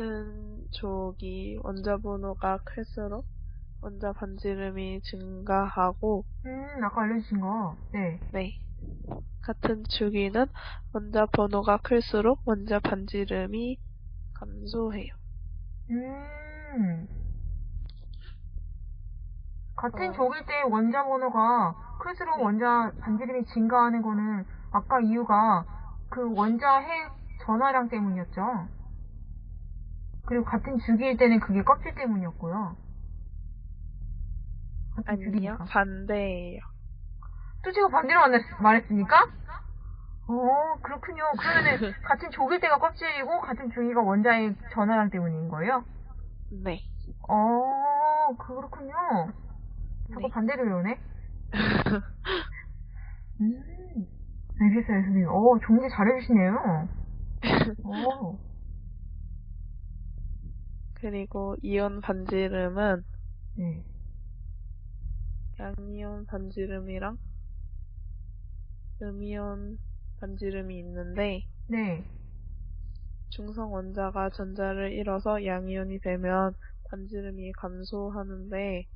같은 조기 원자 번호가 클수록 원자 반지름이 증가하고 음, 아까 알려주신 거. 네. 네. 같은 주기는 원자 번호가 클수록 원자 반지름이 감소해요. 음. 같은 어. 조길 때 원자 번호가 클수록 네. 원자 반지름이 증가하는 거는 아까 이유가 그 원자 핵 전화량 때문이었죠. 그리고 같은 주기일 때는 그게 껍질 때문이었고요. 아니요, 주기니까. 반대예요. 또 제가 반대로 만났- 말했습니까? 어, 그렇군요. 그러면은 같은 조길 때가 껍질이고 같은 주기가 원자의 전화량 때문인 거예요? 네. 어, 그렇군요. 자꾸 네. 반대로 외우네? 음, 알겠어요, 선생님. 어, 정리 잘해주시네요. 어, 그리고 이온 반지름은 네. 양이온 반지름이랑 음이온 반지름이 있는데 네. 중성 원자가 전자를 잃어서 양이온이 되면 반지름이 감소하는데